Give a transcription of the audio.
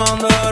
I'm on the